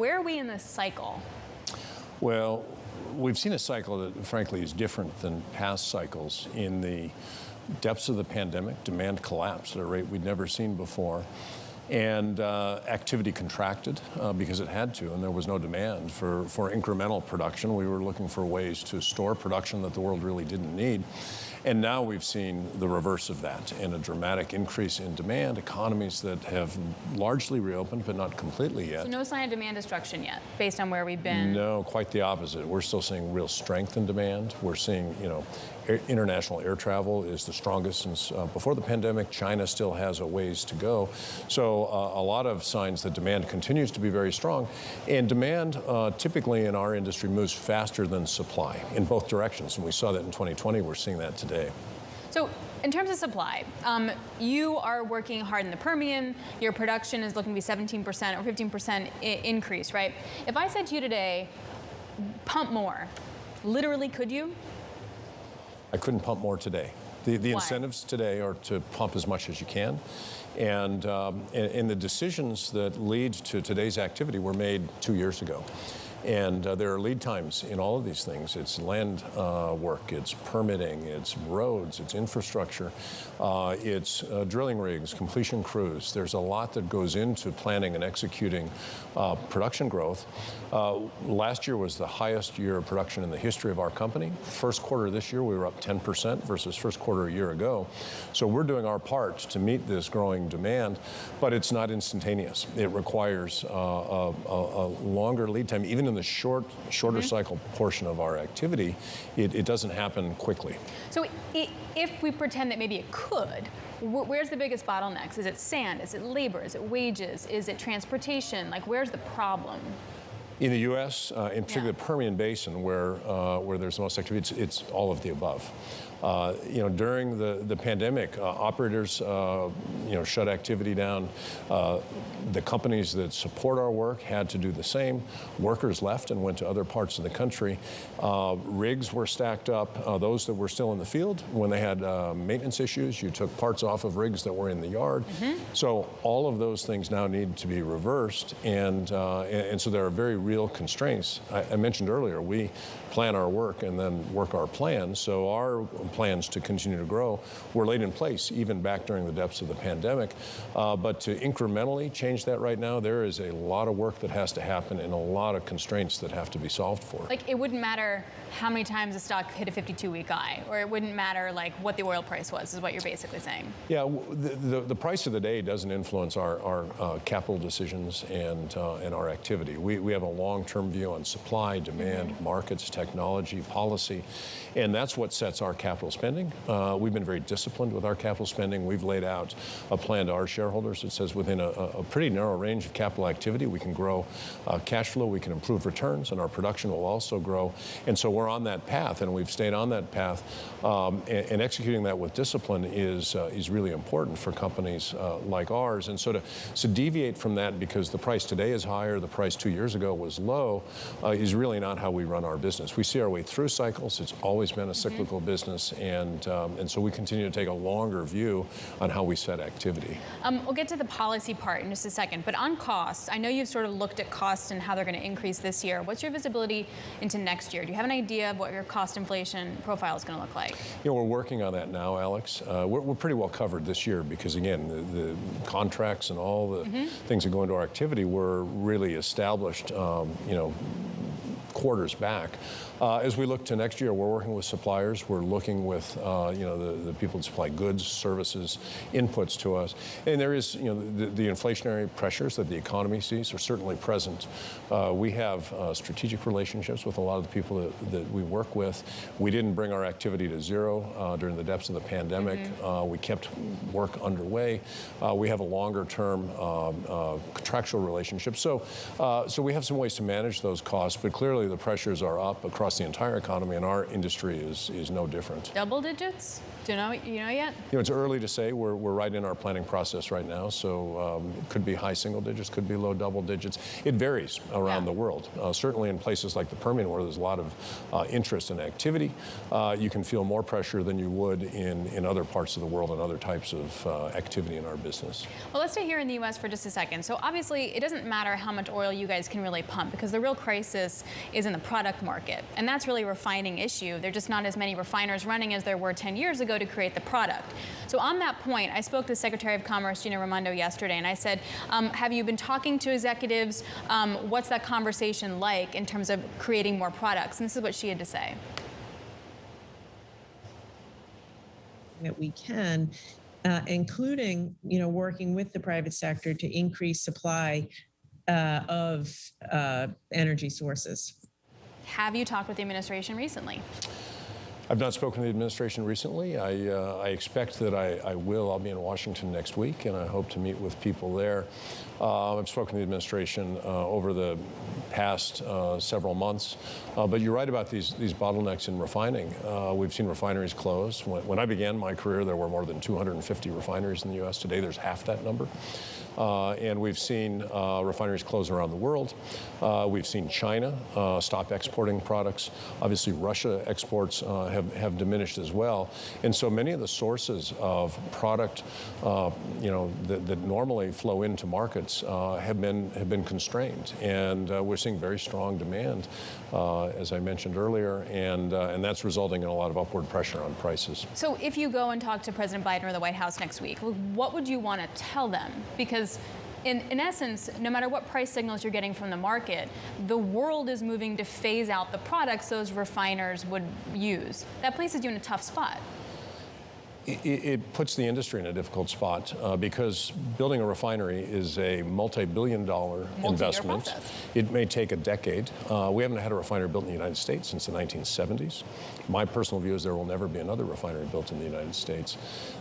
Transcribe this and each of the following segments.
Where are we in this cycle? Well, we've seen a cycle that frankly is different than past cycles in the depths of the pandemic, demand collapsed at a rate we'd never seen before. And uh, activity contracted uh, because it had to, and there was no demand for, for incremental production. We were looking for ways to store production that the world really didn't need. And now we've seen the reverse of that and a dramatic increase in demand, economies that have largely reopened, but not completely yet. So no sign of demand destruction yet, based on where we've been? No, quite the opposite. We're still seeing real strength in demand. We're seeing, you know, international air travel is the strongest since uh, before the pandemic. China still has a ways to go. So uh, a lot of signs that demand continues to be very strong. And demand uh, typically in our industry moves faster than supply in both directions. And we saw that in 2020. We're seeing that today. So in terms of supply, um, you are working hard in the Permian. Your production is looking to be 17% or 15% increase, right? If I said to you today, pump more, literally could you? I couldn't pump more today. The, the incentives today are to pump as much as you can. And, um, and, and the decisions that lead to today's activity were made two years ago. And uh, there are lead times in all of these things. It's land uh, work, it's permitting, it's roads, it's infrastructure, uh, it's uh, drilling rigs, completion crews. There's a lot that goes into planning and executing uh, production growth. Uh, last year was the highest year of production in the history of our company. First quarter this year, we were up 10% versus first quarter a year ago. So we're doing our part to meet this growing demand, but it's not instantaneous. It requires a, a, a longer lead time, even in the short, shorter mm -hmm. cycle portion of our activity, it, it doesn't happen quickly. So if we pretend that maybe it could, where's the biggest bottlenecks? Is it sand? Is it labor? Is it wages? Is it transportation? Like, where's the problem? In the U.S., uh, in particular yeah. the Permian Basin, where, uh, where there's the most activity, it's, it's all of the above. Uh, you know, during the, the pandemic, uh, operators, uh, you know, shut activity down. Uh, the companies that support our work had to do the same. Workers left and went to other parts of the country. Uh, rigs were stacked up. Uh, those that were still in the field, when they had maintenance issues, you took parts off of rigs that were in the yard. Mm -hmm. So all of those things now need to be reversed, and, and, and so there are very real constraints. I, I mentioned earlier, we plan our work and then work our plans. So our plans to continue to grow were laid in place even back during the depths of the pandemic. Uh, but to incrementally change that right now, there is a lot of work that has to happen and a lot of constraints that have to be solved for. Like it wouldn't matter how many times the stock hit a 52-week high, or it wouldn't matter like what the oil price was, is what you're basically saying. Yeah, the, the, the price of the day doesn't influence our, our uh, capital decisions and, uh, and our activity. We, we have a long-term view on supply, demand, mm -hmm. markets, technology, policy, and that's what sets our capital spending. Uh, we've been very disciplined with our capital spending. We've laid out a plan to our shareholders that says within a, a pretty narrow range of capital activity, we can grow uh, cash flow, we can improve returns, and our production will also grow. And so we're on that path, and we've stayed on that path. Um, and, and, executing that with discipline is uh, is really important for companies uh, like ours. And so to, to deviate from that because the price today is higher, the price two years ago was low, uh, is really not how we run our business. We see our way through cycles. It's always been a mm-hmm. cyclical mm -hmm. business, and um, and so we continue to take a longer view on how we set activity. Um, we'll get to the policy part in just a second, but on costs, I know you've sort of looked at costs and how they're going to increase this year. What's your visibility into next year? Do you have an idea of what your cost inflation profile is going to look like? You know, we're working on that now, Alex. Uh, we're, we're, pretty well covered this year because, again, the, the contracts and all the mm -hmm. things that go into our activity were really established, um, you know, quarters back. Uh, as we look to next year, we're working with suppliers. We're looking with, uh, you know, the, the people that supply goods, services, inputs to us. And there is, you know, the, the inflationary pressures that the economy sees are certainly present. Uh, we have uh, strategic relationships with a lot of the people that, that, we work with. We didn't bring our activity to zero uh, during the depths of the pandemic. Mm -hmm. we kept work underway. we have a longer term um, contractual relationship. So, so we have some ways to manage those costs, but clearly the pressures are up across the entire economy, and our industry is, is no different. Double digits? Do you know, you know yet? You know, it's early to say. We're, we're right in our planning process right now, so um, it could be high single digits, could be low double digits. It varies around Yeah. the world. Uh, certainly in places like the Permian, where there's a lot of uh, interest and activity, uh, you can feel more pressure than you would in, in other parts of the world and other types of uh, activity in our business. Well, let's stay here in the U.S. for just a second. So obviously, it doesn't matter how much oil you guys can really pump because the real crisis is in the product market, and that's really a refining issue. There are just not as many refiners running as there were 10 years ago to create the product. So on that point, I spoke to Secretary of Commerce Gina Raimondo yesterday, and I said, um, "Have you been talking to executives? Um, what's that conversation like in terms of creating more products?" And this is what she had to say. that we can, uh, including, you know, working with the private sector to increase supply uh, of uh, energy sources. Have you talked with the administration recently? I've not spoken to the administration recently. I, uh, I expect that I, I will. I'll be in Washington next week, and I hope to meet with people there. Uh, I've spoken to the administration uh, over the past uh, several months. Uh, but you're right about these, these bottlenecks in refining. Uh, we've seen refineries close. When, when I began my career, there were more than 250 refineries in the U.S. Today, there's half that number. Uh, and we've seen uh, refineries close around the world. Uh, we've seen China uh, stop exporting products. Obviously, Russia exports uh, have, have diminished as well. And so many of the sources of product, uh, you know, that, that normally flow into markets have been have been constrained. And we're seeing very strong demand, as I mentioned earlier, and and that's resulting in a lot of upward pressure on prices. So if you go and talk to President Biden or the White House next week, what would you want to tell them? Because in, in essence, no matter what price signals you're getting from the market, the world is moving to phase out the products those refiners would use. That places you in a tough spot. It, it puts the industry in a difficult spot uh, because building a refinery is a multi-billion dollar Multi-year investment. process. It may take a decade. Uh, we haven't had a refinery built in the United States since the 1970s. My personal view is there will never be another refinery built in the United States.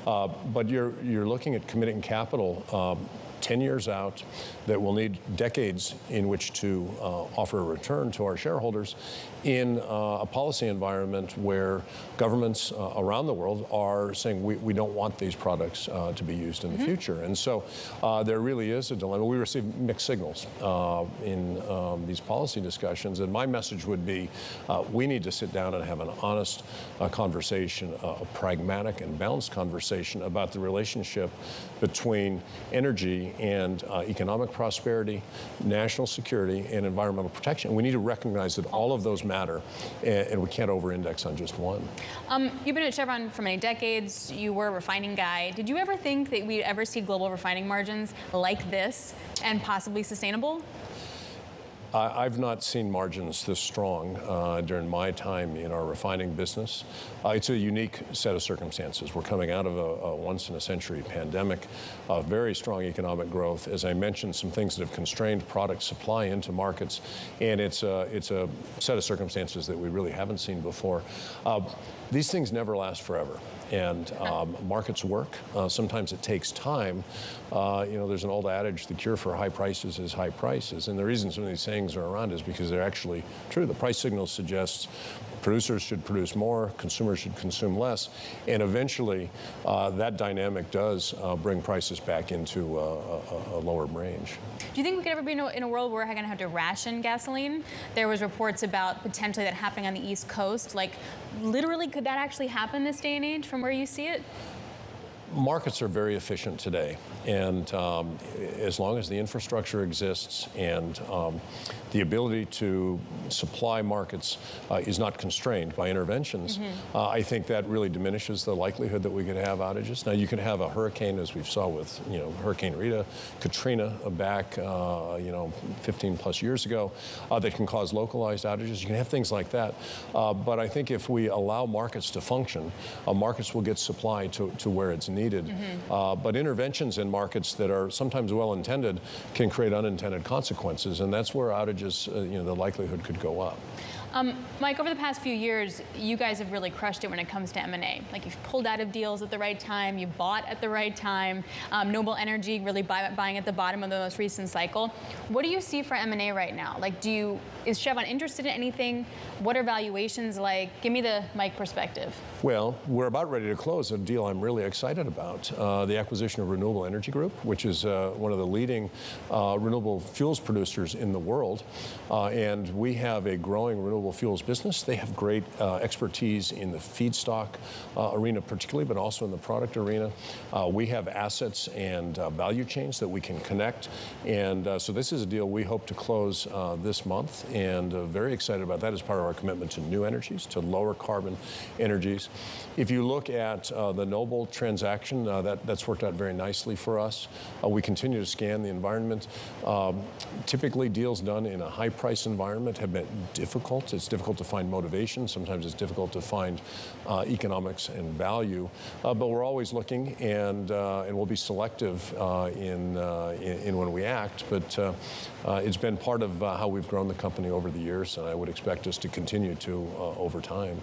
Uh, but you're, you're looking at committing capital um, 10 years out that will need decades in which to uh, offer a return to our shareholders in uh, a policy environment where governments uh, around the world are saying we, we don't want these products uh, to be used in the future. And so uh, there really is a dilemma. We receive mixed signals uh, in um, these policy discussions. And my message would be uh, we need to sit down and have an honest uh, conversation, uh, a pragmatic and balanced conversation about the relationship between energy and uh, economic prosperity, national security, and environmental protection. We need to recognize that all of those matter, and, and we can't over-index on just one. Um, you've been at Chevron for many decades. You were a refining guy. Did you ever think that we'd ever see global refining margins like this and possibly sustainable? I- I've not seen margins this strong uh, during my time in our refining business. Uh, it's a unique set of circumstances. We're coming out of a, a once-in-a-century pandemic, uh, very strong economic growth. As I mentioned, some things that have constrained product supply into markets, and it's a, it's a set of circumstances that we really haven't seen before. Uh, these things never last forever and um, markets work. Uh, sometimes it takes time. Uh, you know, there's an old adage: the cure for high prices is high prices. And the reason some of these sayings are around is because they're actually true. The price signal suggests producers should produce more, consumers should consume less, and eventually uh, that dynamic does uh, bring prices back into uh, a, a lower range. Do you think we could ever be in a, in a world where we're going to have to ration gasoline? There was reports about potentially that happening on the East Coast. Like, literally, could that actually happen this day and age from where you see it? Markets are very efficient today, and um, as long as the infrastructure exists and um, the ability to supply markets uh, is not constrained by interventions, uh, I think that really diminishes the likelihood that we could have outages. Now, you can have a hurricane, as we saw with you know Hurricane Rita, Katrina uh, back uh, you know 15 plus years ago, uh, that can cause localized outages. You can have things like that, uh, but I think if we allow markets to function, uh, markets will get supply to, to where it's needed. Uh, but interventions in markets that are sometimes well intended can create unintended consequences, and that's where outages, uh, you know, the likelihood could go up. Um, Mike, over the past few years, you guys have really crushed it when it comes to M&A. Like you've pulled out of deals at the right time, you bought at the right time. Um, Noble Energy really buy, buying at the bottom of the most recent cycle. What do you see for M&A right now? Like, do you is Chevron interested in anything? What are valuations like? Give me the Mike perspective. Well, we're about ready to close a deal I'm really excited about uh, the acquisition of Renewable Energy Group, which is uh, one of the leading uh, renewable fuels producers in the world. Uh, and we have a growing renewable fuels business. They have great uh, expertise in the feedstock uh, arena, particularly, but also in the product arena. we have assets and value chains that we can connect. And so this is a deal we hope to close this month, and very excited about that as part of our commitment to new energies, to lower carbon energies. If you look at uh, the Noble transaction, uh, that, that's worked out very nicely for us. Uh, we continue to scan the environment. Um, typically, deals done in a high price environment have been difficult. It's difficult to find motivation. Sometimes it's difficult to find uh, economics and value. Uh, but we're always looking, and, uh, and we'll be selective in, in, in, when we act. But it's been part of how we've grown the company over the years, and I would expect us to continue to over time.